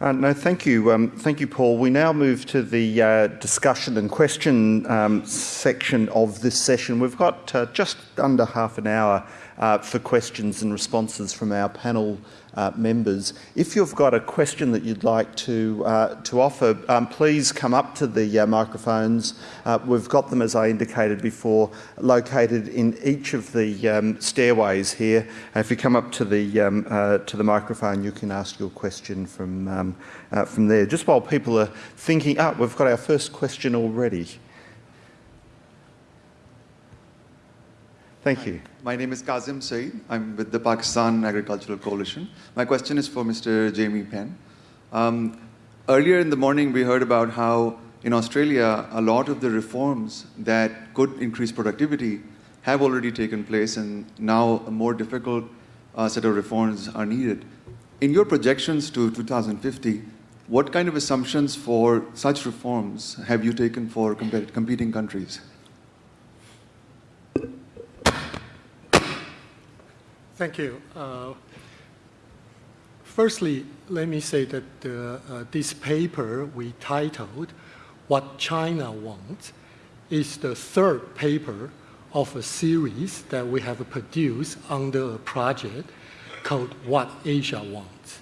Uh, no, thank you. Um, thank you, Paul. We now move to the uh, discussion and question um, section of this session. We've got uh, just under half an hour uh, for questions and responses from our panel uh, members. If you've got a question that you'd like to, uh, to offer, um, please come up to the microphones. We've got them, as I indicated before, located in each of the um, stairways here. if you come up to the, um, to the microphone, you can ask your question from, um, uh, from there. Just while people are thinking, oh, we've got our first question already. Thank you. My name is Kazim Saeed. I'm with the Pakistan Agricultural Coalition. My question is for Mr. Jamie Penm. Um, earlier in the morning, we heard about how in Australia, a lot of the reforms that could increase productivity have already taken place, and now a more difficult uh, set of reforms are needed. In your projections to 2050, what kind of assumptions for such reforms have you taken for competing countries? Thank you. Uh, firstly, let me say that uh, this paper we titled What China Wants is the third paper of a series that we have produced under a project called What Asia Wants.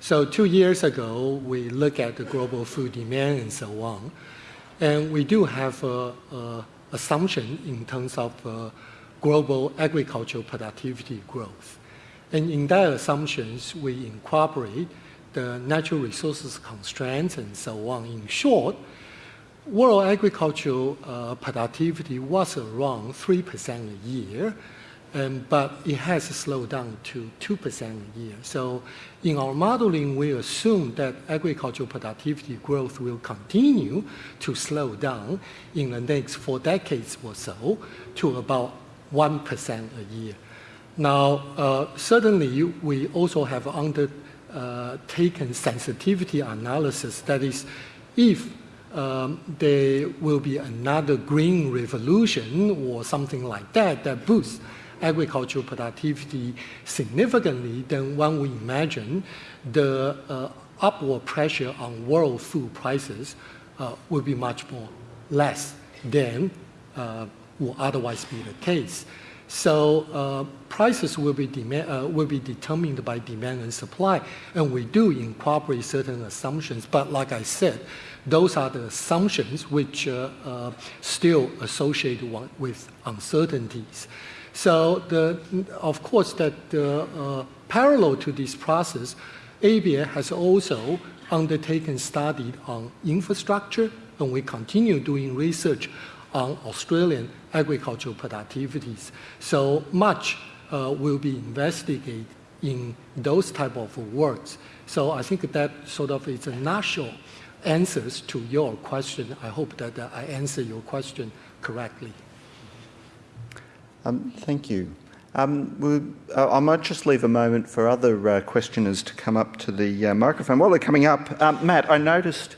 So two years ago, we looked at the global food demand and so on. And we do have an assumption in terms of uh, global agricultural productivity growth. And in that assumptions, we incorporate the natural resources constraints and so on. In short, world agricultural uh, productivity was around 3% a year, um, but it has slowed down to 2% a year. So in our modeling, we assume that agricultural productivity growth will continue to slow down in the next four decades or so to about 1% a year. Now, uh, certainly, we also have undertaken sensitivity analysis. That is, if um, there will be another green revolution or something like that that boosts agricultural productivity significantly, then one would imagine the uh, upward pressure on world food prices uh, will be much more less than uh, will otherwise be the case. So uh, prices will be, demand, uh, will be determined by demand and supply, and we do incorporate certain assumptions. But like I said, those are the assumptions which uh, uh still associated with uncertainties. So the, of course, that uh, parallel to this process, ABA has also undertaken study on infrastructure, and we continue doing research on Australian agricultural productivities. So much uh, will be investigated in those type of works. So I think that sort of is a nutshell answers to your question. I hope that uh, I answer your question correctly. Um, thank you. Um, we'll, uh, I might just leave a moment for other uh, questioners to come up to the uh, microphone. While they're coming up, um, Matt, I noticed,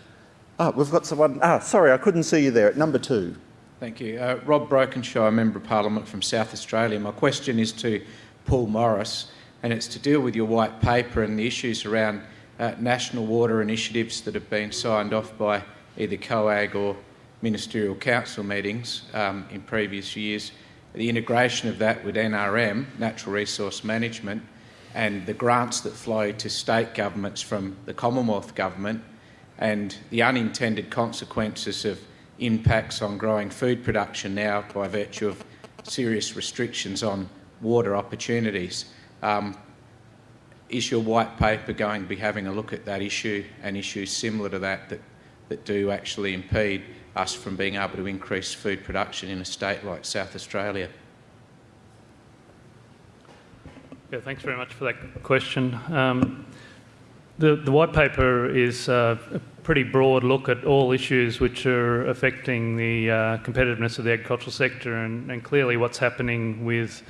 oh, we've got someone, ah, sorry, I couldn't see you there at number two. Thank you. Uh, Rob Brokenshire, Member of Parliament from South Australia. My question is to Paul Morris, and it's to deal with your white paper and the issues around national water initiatives that have been signed off by either COAG or ministerial council meetings um, in previous years. The integration of that with NRM, Natural Resource Management, and the grants that flow to state governments from the Commonwealth Government, and the unintended consequences of impacts on growing food production now by virtue of serious restrictions on water opportunities. Um, is your white paper going to be having a look at that issue and issues similar to that that, that do actually impede us from being able to increase food production in a state like South Australia? Yeah, thanks very much for that question. Um, the, the white paper is uh, pretty broad look at all issues which are affecting the uh, competitiveness of the agricultural sector and, and clearly what's happening with,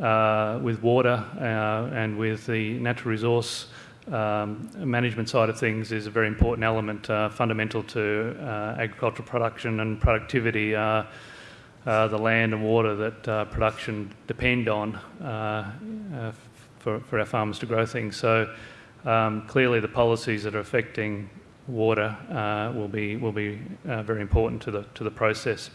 uh, with water uh, and with the natural resource um, management side of things is a very important element, uh, fundamental to uh, agricultural production and productivity. Uh, the land and water that production depend on for, for our farmers to grow things. So Um, clearly, the policies that are affecting water uh, will be will be uh, very important to the to the process.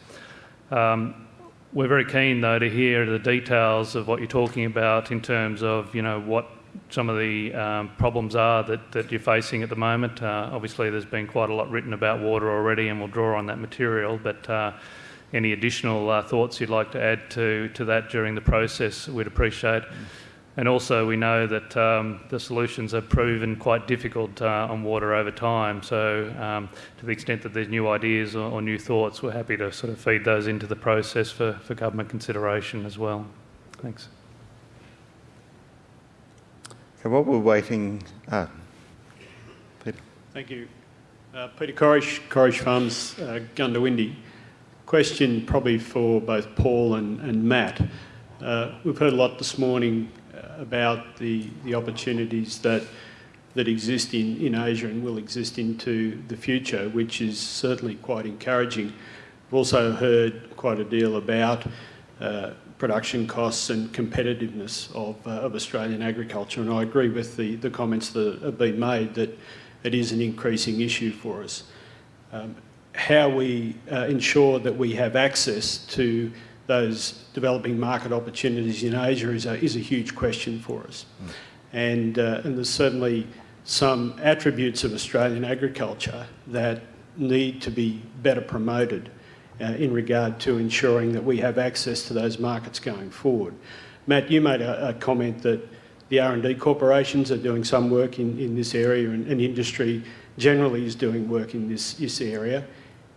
Um, we're very keen, though, to hear the details of what you're talking about in terms of you know what some of the um, problems are that, that you're facing at the moment. Uh, obviously, there's been quite a lot written about water already, and we'll draw on that material. But uh, any additional uh, thoughts you'd like to add to, to that during the process, we'd appreciate. And also, we know that um, the solutions have proven quite difficult uh, on water over time. So, um, to the extent that there's new ideas or, or, new thoughts, we're happy to sort of feed those into the process for, for government consideration as well. Thanks. Okay, while we're waiting, uh, Peter. Thank you. Uh, Peter Corish, Corish Farms, uh, Goondiwindi. Question probably for both Paul and, and Matt. Uh, we've heard a lot this morning uh, about the, the opportunities that that exist in, in Asia and will exist into the future, which is certainly quite encouraging. We've also heard quite a deal about uh, production costs and competitiveness of, uh, of Australian agriculture, and I agree with the, the comments that have been made that it is an increasing issue for us. Um, how we uh, ensure that we have access to those developing market opportunities in Asia is a, is a huge question for us. Mm. And, uh, and there's certainly some attributes of Australian agriculture that need to be better promoted uh, in regard to ensuring that we have access to those markets going forward. Matt, you made a, a comment that the R&D corporations are doing some work in, in this area and, and industry generally is doing work in this, this area.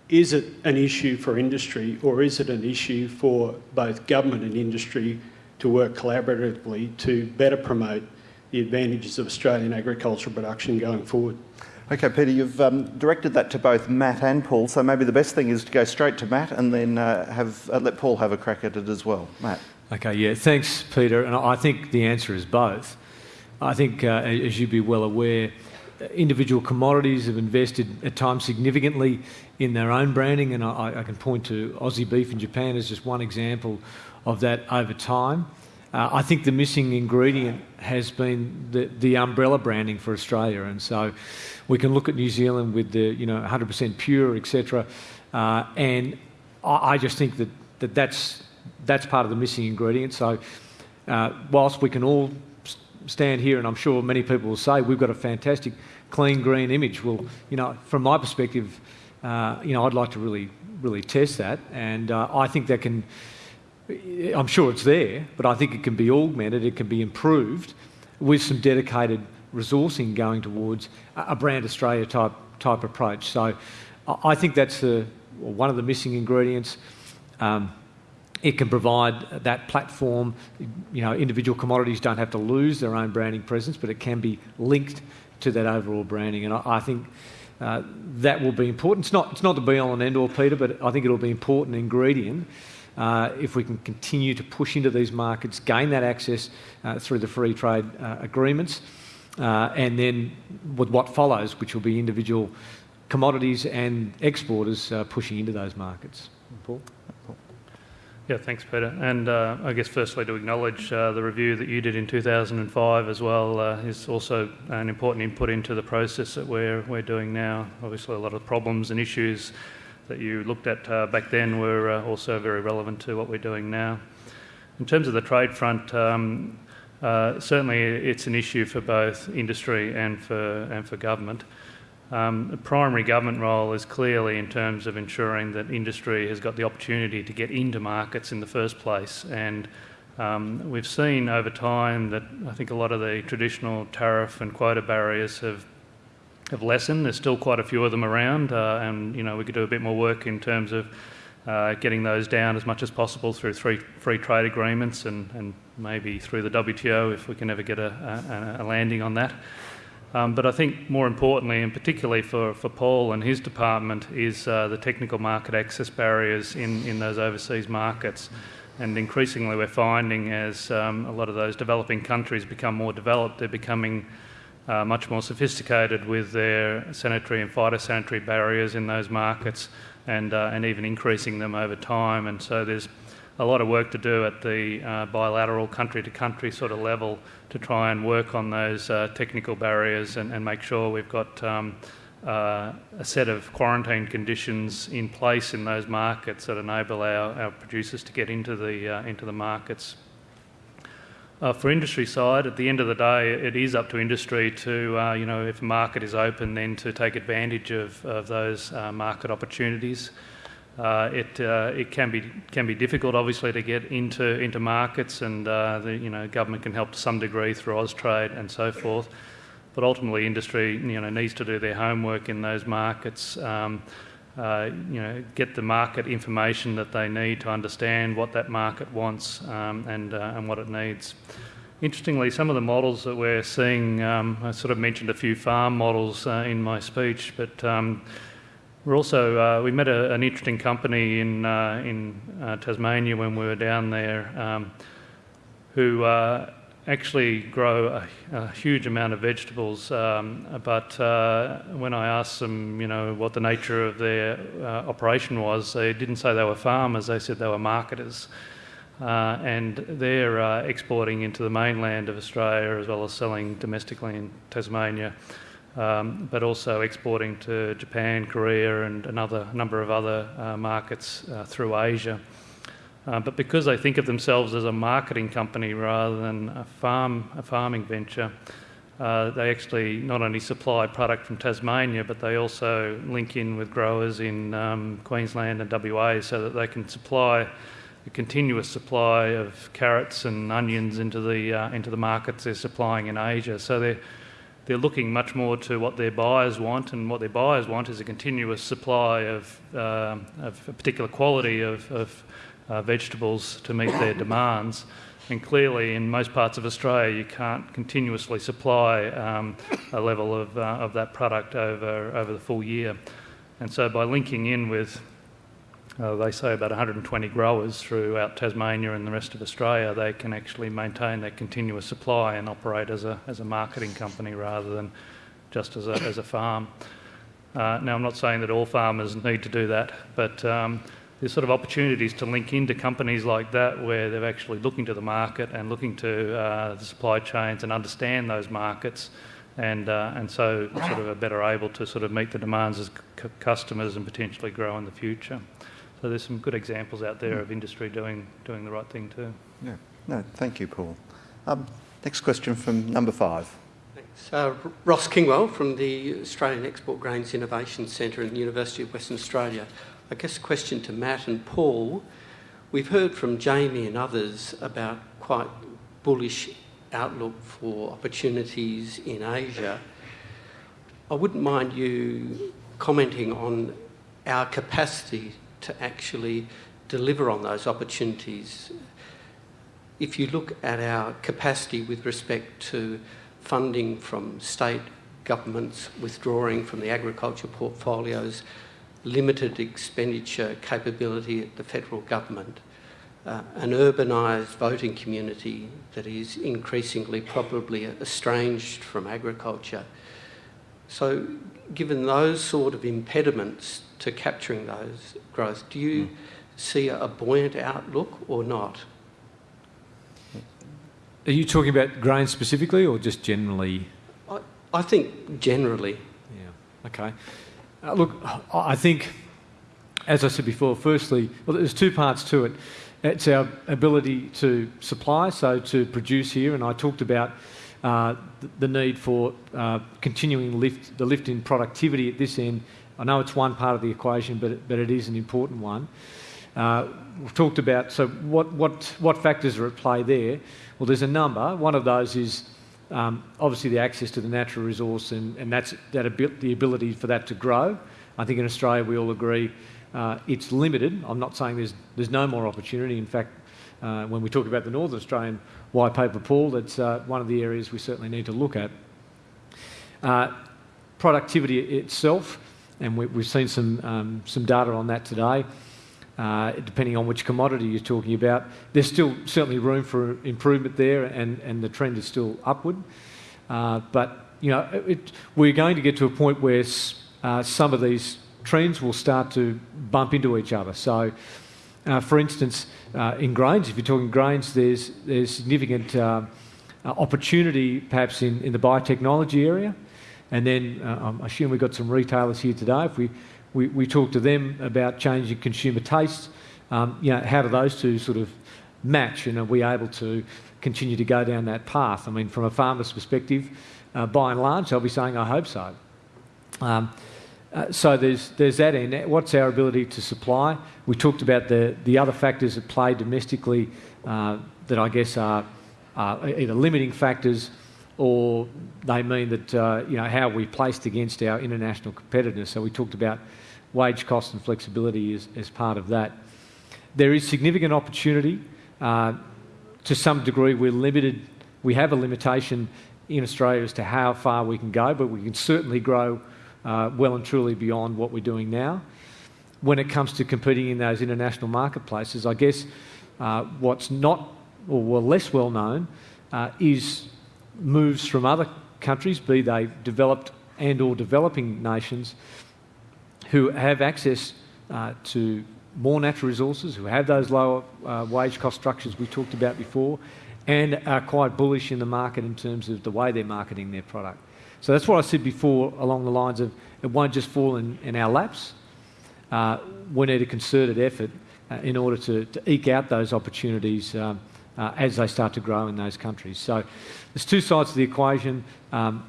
Is it an issue for industry or is it an issue for both government and industry to work collaboratively to better promote the advantages of Australian agricultural production going forward? Okay, Peter, you've um, directed that to both Matt and Paul, so maybe the best thing is to go straight to Matt and then uh, have uh, let Paul have a crack at it as well. Matt. Okay, yeah, thanks, Peter. And I think the answer is both. I think, uh, as you'd be well aware, individual commodities have invested at times significantly in their own branding, and I, I, can point to Aussie beef in Japan as just one example of that over time. Uh, I think the missing ingredient has been the, the umbrella branding for Australia, and so we can look at New Zealand with the you know 100% pure, etc. Uh, and I, I, just think that, that that's that's part of the missing ingredient. So uh, whilst we can all stand here, and I'm sure many people will say we've got a fantastic clean green image. Well, you know, from my perspective, uh, you know, I'd like to really, really test that, and uh, I think that can. I'm sure it's there, but I think it can be augmented, it can be improved with some dedicated resourcing going towards a brand Australia type type approach. So I think that's the, one of the missing ingredients. Um, it can provide that platform. You know, individual commodities don't have to lose their own branding presence, but it can be linked to that overall branding. And I, I think uh, that will be important. It's not, it's not the be all and end all, Peter, but I think it'll be an important ingredient if we can continue to push into these markets, gain that access uh, through the free trade uh, agreements, uh, and then with what follows, which will be individual commodities and exporters uh, pushing into those markets. Paul? Yeah, thanks, Peter. And uh, I guess firstly to acknowledge uh, the review that you did in 2005 as well uh, is also an important input into the process that we're, we're doing now. Obviously, a lot of problems and issues that you looked at uh, back then were uh, also very relevant to what we're doing now. In terms of the trade front, um, uh, certainly it's an issue for both industry and for, and for government. Um, the primary government role is clearly in terms of ensuring that industry has got the opportunity to get into markets in the first place. And um, we've seen over time that I think a lot of the traditional tariff and quota barriers have have lessened. There's still quite a few of them around, uh, and you know we could do a bit more work in terms of uh, getting those down as much as possible through free, free trade agreements and, and maybe through the WTO if we can ever get a, a, a landing on that. Um, but I think more importantly, and particularly for, for Paul and his department, is uh, the technical market access barriers in, in those overseas markets. And increasingly, we're finding as um, a lot of those developing countries become more developed, they're becoming uh, much more sophisticated with their sanitary and phytosanitary barriers in those markets and, uh, and even increasing them over time. And so there's a lot of work to do at the uh, bilateral country to country sort of level to try and work on those uh, technical barriers and, and, make sure we've got um, uh, a set of quarantine conditions in place in those markets that enable our, our producers to get into the, uh, into the markets. Uh, for industry side, at the end of the day, it is up to industry to, uh, you know, if a market is open, then to take advantage of, of those uh, market opportunities. Uh, it uh, it can be can be difficult, obviously, to get into into markets, and uh, the you know government can help to some degree through Austrade and so forth. But ultimately, industry you know needs to do their homework in those markets. Um, uh, you know, get the market information that they need to understand what that market wants um, and, uh, and what it needs. Interestingly, some of the models that we're seeing, um, I sort of mentioned a few farm models uh, in my speech, but um, we're also uh, we met a, an interesting company in uh, in Tasmania when we were down there, um, who actually grow a, a, huge amount of vegetables. Um, but uh, when I asked them, you know, what the nature of their uh, operation was, they didn't say they were farmers. They said they were marketers. Uh, and they're uh, exporting into the mainland of Australia as well as selling domestically in Tasmania, um, but also exporting to Japan, Korea, and another number of other uh, markets through Asia. Uh, but because they think of themselves as a marketing company rather than a farm, a farming venture, uh, they actually not only supply product from Tasmania, but they also link in with growers in um, Queensland and WA so that they can supply a continuous supply of carrots and onions into the uh, into the markets they're supplying in Asia. So they're they're looking much more to what their buyers want, and what their buyers want is a continuous supply of, uh, of a particular quality of, of uh, vegetables to meet their demands. And clearly, in most parts of Australia, you can't continuously supply um, a level of, uh, of that product over, over the full year. And so, by linking in with, uh, they say, about 120 growers throughout Tasmania and the rest of Australia, they can actually maintain that continuous supply and operate as a, as a marketing company rather than just as a, as a farm. Uh, now, I'm not saying that all farmers need to do that, but um, there's sort of opportunities to link into companies like that where they're actually looking to the market and looking to uh, the supply chains and understand those markets and, uh, and so sort of are better able to sort of meet the demands of c- customers and potentially grow in the future. So there's some good examples out there of industry doing, doing the right thing too. Yeah. No, thank you, Paul. Um, next question from number five. Thanks. Uh, Ross Kingwell from the Australian Export Grains Innovation Centre in the University of Western Australia. I guess question to Matt and Paul. We've heard from Jamie and others about quite bullish outlook for opportunities in Asia. I wouldn't mind you commenting on our capacity to actually deliver on those opportunities. If you look at our capacity with respect to funding from state governments withdrawing from the agriculture portfolios, limited expenditure capability at the federal government, uh, an urbanised voting community that is increasingly probably estranged from agriculture. So, given those sort of impediments to capturing those growth, do you mm. see a buoyant outlook or not? Are you talking about grain specifically or just generally? I, I think generally. Yeah, okay. Uh, look, I think, as I said before, firstly, well, there's two parts to it. It's our ability to supply, so to produce here, and I talked about uh, the need for uh, continuing lift, the lift in productivity at this end. I know it's one part of the equation, but, but it is an important one. Uh, we've talked about, so what, what, what factors are at play there? Well, there's a number. One of those is um, obviously, the access to the natural resource and, and that's that the ability for that to grow. I think in Australia we all agree uh, it's limited. I'm not saying there's there's no more opportunity. In fact, uh, when we talk about the Northern Australian white paper Paul, that's uh, one of the areas we certainly need to look at. Uh, productivity itself, and we, have seen some um, some data on that today uh, depending on which commodity you're talking about. There's still certainly room for improvement there, and, and the trend is still upward. Uh, but you know, it, we're going to get to a point where uh, some of these trends will start to bump into each other. So Uh, for instance, uh, in grains, if you're talking grains, there's, there's significant uh, opportunity perhaps in, in the biotechnology area. And then I assume we've got some retailers here today. If we, we, we talk to them about changing consumer tastes, um, you know, how do those two sort of match and are we able to continue to go down that path? I mean, from a farmer's perspective, uh, by and large, they'll be saying, I hope so. Um, uh, so there's, there's that end. What's our ability to supply? We talked about the, the other factors that play domestically uh, that I guess are, are, either limiting factors or they mean that, uh, you know, how we're placed against our international competitors. So we talked about wage cost and flexibility as, part of that. There is significant opportunity. Uh, to some degree, we're limited. We have a limitation in Australia as to how far we can go, but we can certainly grow uh, well and truly beyond what we're doing now. When it comes to competing in those international marketplaces, I guess what's not or well, less well known is moves from other countries, be they developed and or developing nations, who have access uh, to more natural resources, who have those lower uh, wage cost structures we talked about before, and are quite bullish in the market in terms of the way they're marketing their product. So that's what I said before along the lines of it won't just fall in, in our laps. Uh, we need a concerted effort uh, in order to, to, eke out those opportunities um, uh, as they start to grow in those countries. So there's two sides to the equation. Um,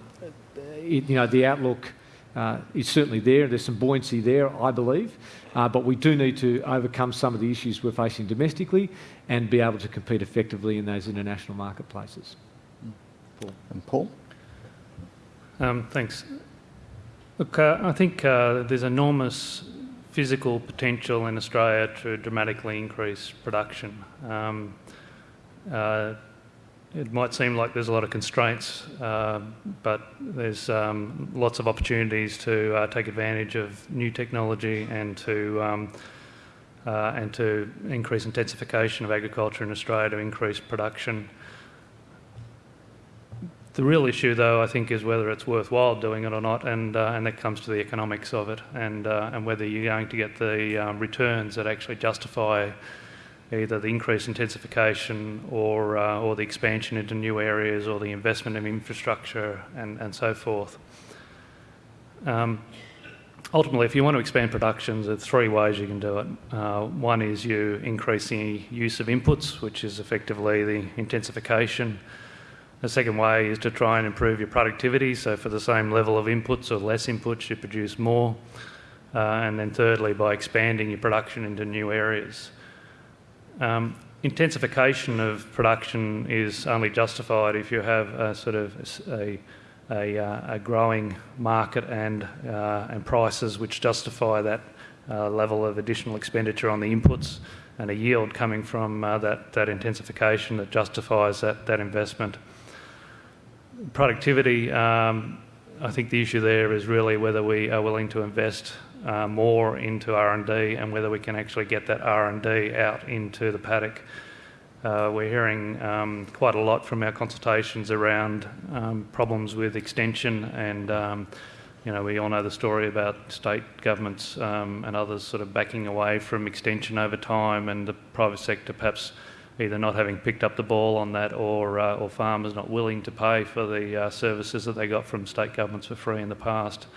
it, you know, the outlook uh, is certainly there. There's some buoyancy there, I believe. Uh, but we do need to overcome some of the issues we're facing domestically and be able to compete effectively in those international marketplaces. Paul. And Paul? Um, thanks. Look, uh, I think uh, there's enormous physical potential in Australia to dramatically increase production. Um, uh, it might seem like there's a lot of constraints, uh, but there's um, lots of opportunities to uh, take advantage of new technology and to um, uh, and to increase intensification of agriculture in Australia to increase production. The real issue, though, I think, is whether it's worthwhile doing it or not, and uh, and that comes to the economics of it, and uh, and whether you're going to get the um, returns that actually justify either the increased intensification or, uh, or the expansion into new areas or the investment in infrastructure and, and so forth. Um, ultimately, if you want to expand productions, there's three ways you can do it. Uh, one is you increase the use of inputs, which is effectively the intensification. The second way is to try and improve your productivity, so for the same level of inputs or less inputs, you produce more. Uh, and then thirdly, by expanding your production into new areas. Um, intensification of production is only justified if you have a sort of a, a, uh, a growing market and, uh, and prices which justify that uh, level of additional expenditure on the inputs and a yield coming from uh, that, that intensification that justifies that, that investment. Productivity, um, I think the issue there is really whether we are willing to invest uh, more into R&D and whether we can actually get that R&D out into the paddock. Uh, we're hearing um, quite a lot from our consultations around um, problems with extension and um, you know, we all know the story about state governments um, and others sort of backing away from extension over time and the private sector perhaps either not having picked up the ball on that or, uh, or farmers not willing to pay for the uh, services that they got from state governments for free in the past.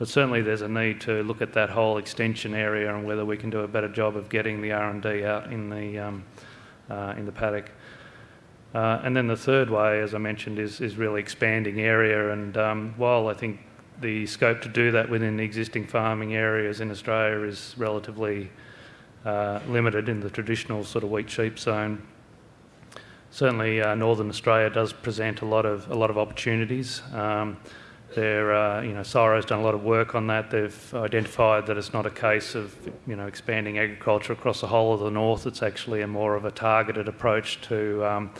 But certainly there's a need to look at that whole extension area and whether we can do a better job of getting the R&D out in the, um, uh, in the paddock. Uh, and then the third way, as I mentioned, is, is really expanding area. And um, while I think the scope to do that within the existing farming areas in Australia is relatively uh, limited in the traditional sort of wheat sheep zone, certainly uh, northern Australia does present a lot of a lot of opportunities. Um, they're, uh, you know, CSIRO's done a lot of work on that. They've identified that it's not a case of, you know, expanding agriculture across the whole of the north. It's actually a more of a targeted approach to um,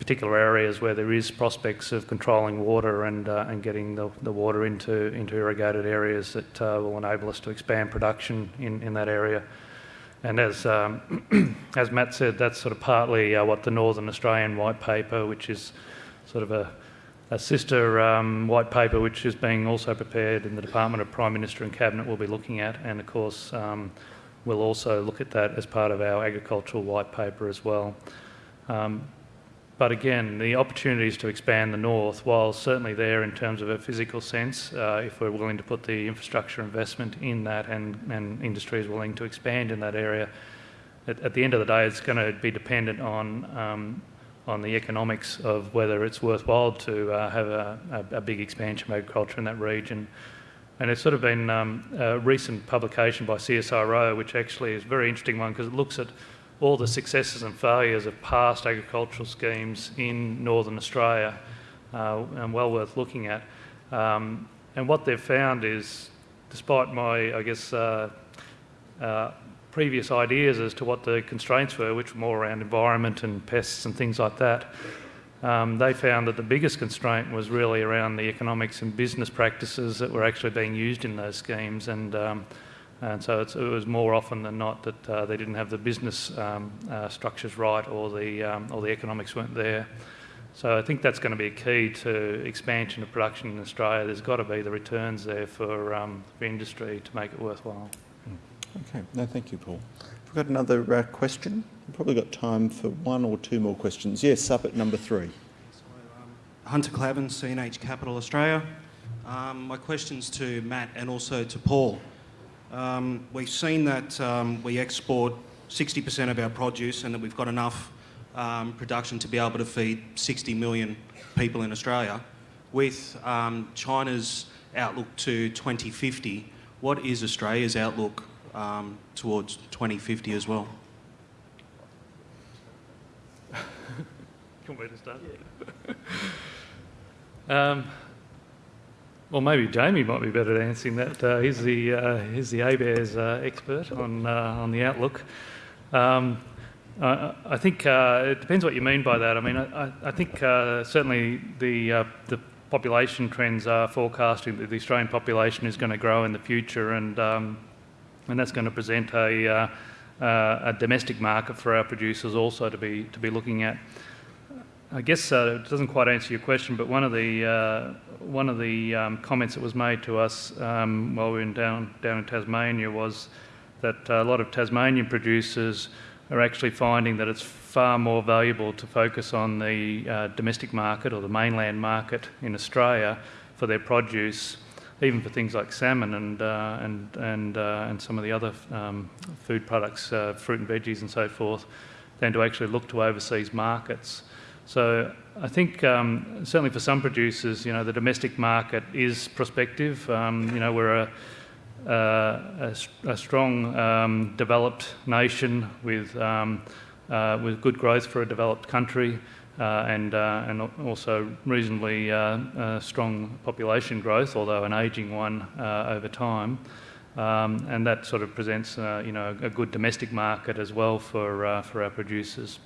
particular areas where there is prospects of controlling water and uh, and getting the, the water into into irrigated areas that uh, will enable us to expand production in, in that area. And as um, as Matt said, that's sort of partly uh, what the Northern Australian White Paper, which is sort of a a sister um, white paper, which is being also prepared in the Department of Prime Minister and Cabinet, will be looking at, and of course, um, we'll also look at that as part of our agricultural white paper as well. Um, but again, the opportunities to expand the north, while certainly there in terms of a physical sense, uh, if we're willing to put the infrastructure investment in that and, and industry is willing to expand in that area, at, at the end of the day, it's going to be dependent on um, on the economics of whether it's worthwhile to uh, have a, a, a, big expansion of agriculture in that region. And it's sort of been um, a recent publication by CSIRO, which actually is a very interesting one because it looks at all the successes and failures of past agricultural schemes in northern Australia, uh, and well worth looking at. Um, and what they've found is, despite my, I guess, uh, uh, previous ideas as to what the constraints were, which were more around environment and pests and things like that, um, they found that the biggest constraint was really around the economics and business practices that were actually being used in those schemes. And um, and so it was more often than not that uh, they didn't have the business um, uh, structures right or the, um, or the economics weren't there. So I think that's going to be a key to expansion of production in Australia. There's got to be the returns there for, um, for industry to make it worthwhile. Okay, no, thank you, Paul. We've got another uh, question. We've probably got time for one or two more questions. Yes, up at number three. So, um, Hunter Clavin, CNH Capital Australia. Um, my question's to Matt and also to Paul. Um, we've seen that um, we export 60% of our produce and that we've got enough um, production to be able to feed 60 million people in Australia. With um, China's outlook to 2050, what is Australia's outlook um, towards 2050 as well? Can we start? um, well, maybe Jamie might be better at answering that. Uh, he's the uh, he's the ABARES uh, expert on uh, on the outlook. Um, I, I, think uh, it depends what you mean by that. I mean, I, I think uh, certainly the the population trends are forecasting that the Australian population is going to grow in the future, and um, and that's going to present a a domestic market for our producers also to be to be looking at. I guess uh, it doesn't quite answer your question, but one of the uh, one of the um, comments that was made to us um, while we were in down down in Tasmania was that a lot of Tasmanian producers are actually finding that it's far more valuable to focus on the uh, domestic market or the mainland market in Australia for their produce, even for things like salmon and uh, and and uh, and some of the other um, food products, uh, fruit and veggies and so forth, than to actually look to overseas markets. So I think um, certainly for some producers, you know, the domestic market is prospective. Um, you know, we're a, a, a strong um, developed nation with um, uh, with good growth for a developed country. Uh, and uh, and also reasonably uh, strong population growth, although an ageing one over time, um, and that sort of presents you know a good domestic market as well for for our producers.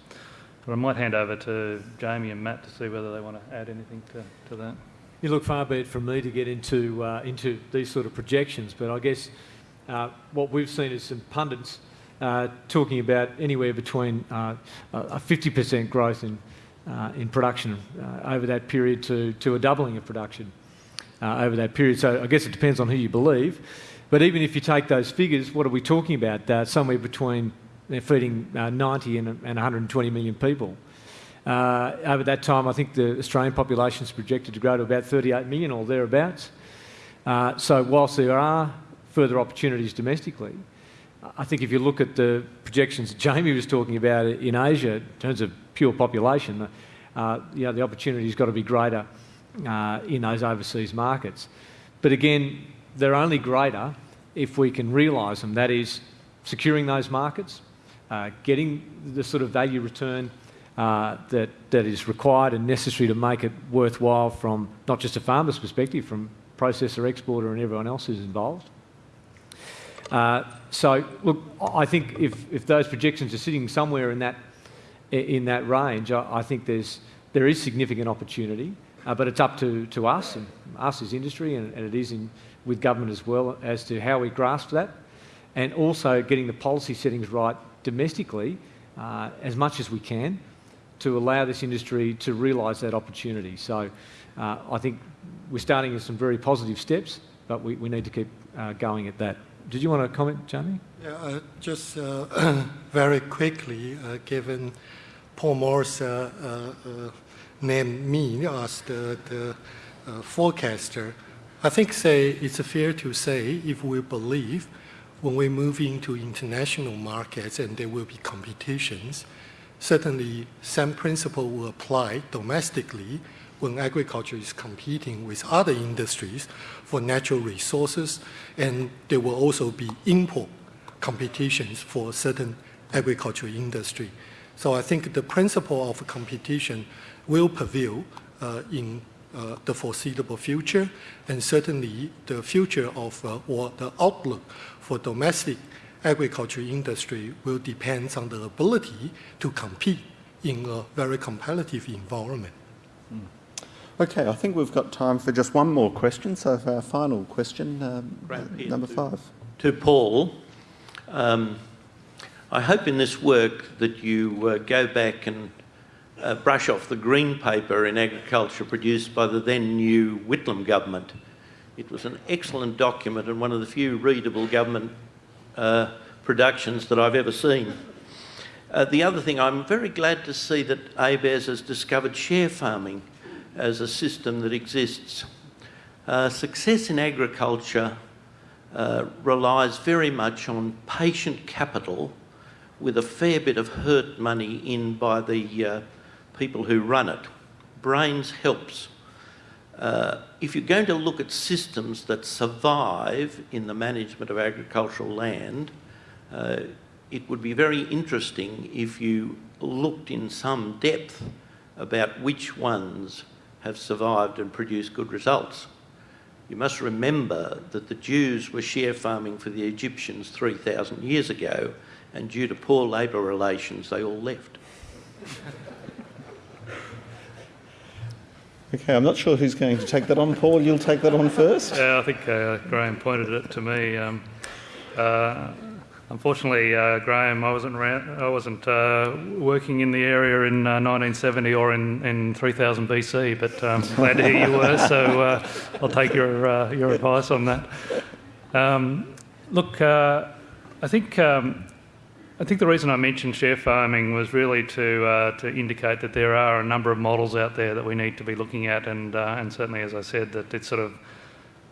But I might hand over to Jamie and Matt to see whether they want to add anything to, to that. You look far be it from me to get into uh, into these sort of projections, but I guess uh, what we've seen is some pundits uh, talking about anywhere between a 50% growth in in production uh, over that period to to a doubling of production over that period. So I guess it depends on who you believe. But even if you take those figures, what are we talking about? somewhere between they're feeding uh, 90 and, and 120 million people. Uh, over that time, I think the Australian population is projected to grow to about 38 million or thereabouts. Uh, so, whilst there are further opportunities domestically, I think if you look at the projections Jamie was talking about in Asia in terms of pure population, uh, you know, the opportunity's got to be greater uh, in those overseas markets. But again, they're only greater if we can realise them. That is, securing those markets, uh, getting the sort of value return uh, that, that is required and necessary to make it worthwhile from not just a farmer's perspective, from processor, exporter, and everyone else who's involved. Uh, so, look, I think if, if those projections are sitting somewhere in that, in that range, I, I think there's, there is significant opportunity, uh, but it's up to, to us, and us as industry, and, and it is in, with government as well, as to how we grasp that, and also getting the policy settings right domestically uh, as much as we can to allow this industry to realise that opportunity. So uh, I think we're starting with some very positive steps, but we, we need to keep uh, going at that. did you want to comment, Jamie? Yeah, uh, just uh, very quickly, given Paul Morris uh, uh, uh, named me as the, the forecaster, I think say it's fair to say if we believe when we move into international markets and there will be competitions, certainly same principle will apply domestically when agriculture is competing with other industries for natural resources, and there will also be import competitions for certain agricultural industry. So I think the principle of competition will prevail uh, in uh, the foreseeable future, and certainly the future of uh, or the outlook for domestic agriculture industry will depend on the ability to compete in a very competitive environment. Mm. Okay, I think we've got time for just one more question. So, for our final question, um, number five. To Paul, um, I hope in this work that you uh, go back and uh, brush off the green paper in agriculture produced by the then new Whitlam government. It was an excellent document and one of the few readable government uh, productions that I've ever seen. Uh, the other thing, I'm very glad to see that ABARES has discovered share farming as a system that exists. Uh, success in agriculture uh, relies very much on patient capital with a fair bit of hurt money in by the uh, people who run it. Brains helps. Uh, if you're going to look at systems that survive in the management of agricultural land, uh, it would be very interesting if you looked in some depth about which ones have survived and produced good results. You must remember that the Jews were share farming for the Egyptians 3,000 years ago, and due to poor labour relations, they all left. Okay, I'm not sure who's going to take that on. Paul, you'll take that on first. Yeah, I think uh, Graham pointed it to me. Um, uh, unfortunately, uh, Graham, I wasn't I wasn't uh, working in the area in 1970 uh, or in, in 3000 BC, but um, glad to hear you were. So uh, I'll take your your advice on that. Um, look, I think. Um, I think the reason I mentioned share farming was really to uh, to indicate that there are a number of models out there that we need to be looking at, and uh, and certainly, as I said, that it's sort of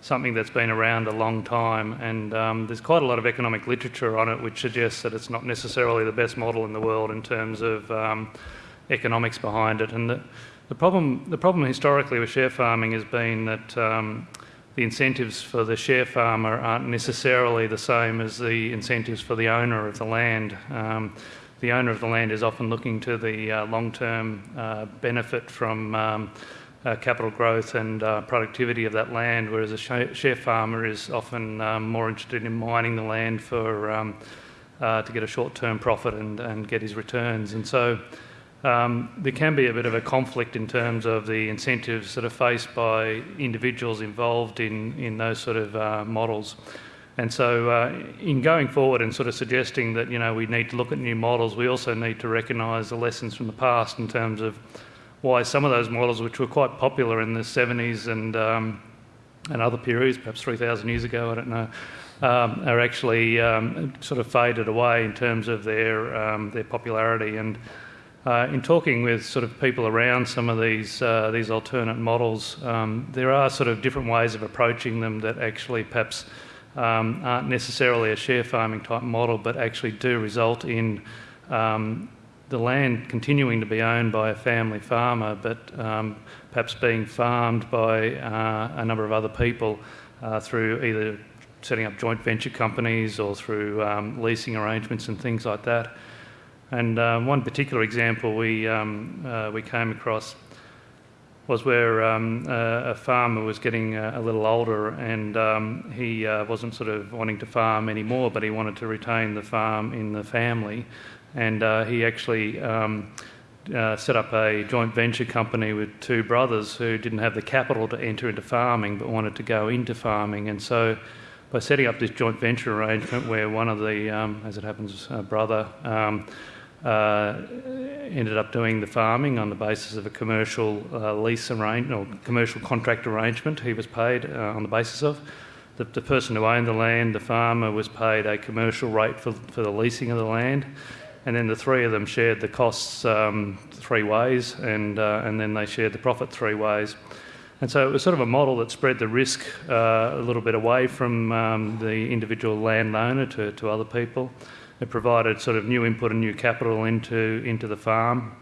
something that's been around a long time, and um, there's quite a lot of economic literature on it, which suggests that it's not necessarily the best model in the world in terms of um, economics behind it. And the, the problem the problem historically with share farming has been that um, the incentives for the share farmer aren't necessarily the same as the incentives for the owner of the land. Um, the owner of the land is often looking to the uh, long term uh, benefit from um, uh, capital growth and uh, productivity of that land, whereas a share farmer is often um, more interested in mining the land for, um, uh, to get a short term profit and, and get his returns. And so um, there can be a bit of a conflict in terms of the incentives that are faced by individuals involved in, in those sort of uh, models. And so, uh, in going forward and sort of suggesting that you know we need to look at new models, we also need to recognise the lessons from the past in terms of why some of those models, which were quite popular in the 70s and um, and other periods, perhaps 3,000 years ago, I don't know, um, are actually um, sort of faded away in terms of their um, their popularity and. Uh, in talking with sort of people around some of these uh, these alternate models, um, there are sort of different ways of approaching them that actually perhaps aren't necessarily a share farming type model, but actually do result in um, the land continuing to be owned by a family farmer, but um, perhaps being farmed by uh, a number of other people uh, through either setting up joint venture companies or through um, leasing arrangements and things like that. And um, one particular example we, um, uh, we came across was where um, uh, a farmer was getting a, a little older and um, he uh, wasn't sort of wanting to farm anymore, but he wanted to retain the farm in the family. And uh, he actually um, uh, set up a joint venture company with two brothers who didn't have the capital to enter into farming but wanted to go into farming. And so by setting up this joint venture arrangement where one of the, um, as it happens, uh, brother, um, uh, ended up doing the farming on the basis of a commercial uh, lease arrangement or commercial contract arrangement he was paid uh, on the basis of. the, the person who owned the land, the farmer, was paid a commercial rate for, for the leasing of the land, and then the three of them shared the costs um, three ways, and, uh, and then they shared the profit three ways. And so it was sort of a model that spread the risk uh, a little bit away from um, the individual landowner to, to other people. It provided sort of new input and new capital into, into the farm,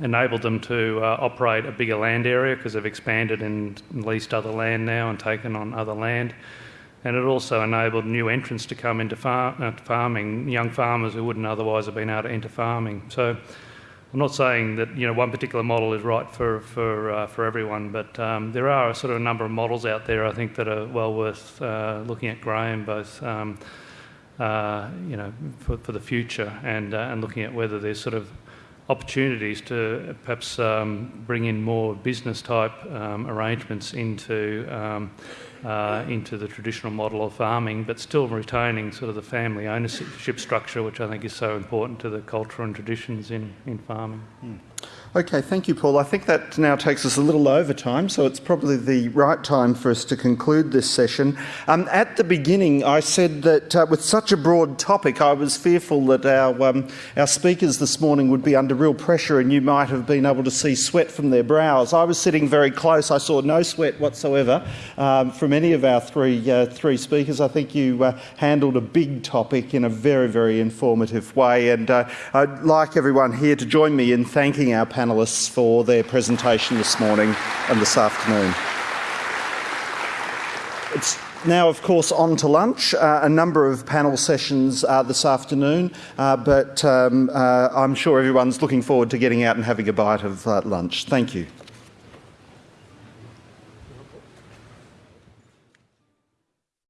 enabled them to uh, operate a bigger land area because they've expanded and leased other land now and taken on other land. And it also enabled new entrants to come into far- uh, farming, young farmers who wouldn't otherwise have been able to enter farming. So I'm not saying that you know one particular model is right for for uh, for everyone, but um, there are a sort of a number of models out there I think that are well worth uh, looking at, Graham, both. Um, uh, you know, for, for the future, and uh, and looking at whether there's sort of opportunities to perhaps um, bring in more business type um, arrangements into um, uh, into the traditional model of farming, but still retaining sort of the family ownership structure, which I think is so important to the culture and traditions in, in farming. Mm. Okay, thank you, Paul. I think that now takes us a little over time, so it's probably the right time for us to conclude this session. Um, at the beginning, I said that uh, with such a broad topic, I was fearful that our, um, our speakers this morning would be under real pressure and you might have been able to see sweat from their brows. I was sitting very close, I saw no sweat whatsoever um, from any of our three, uh, three speakers. I think you uh, handled a big topic in a very, very informative way, and uh, I'd like everyone here to join me in thanking our panellists for their presentation this morning and this afternoon. It's now, of course, on to lunch. Uh, a number of panel sessions uh, this afternoon, uh, but um, uh, I'm sure everyone's looking forward to getting out and having a bite of uh, lunch. Thank you.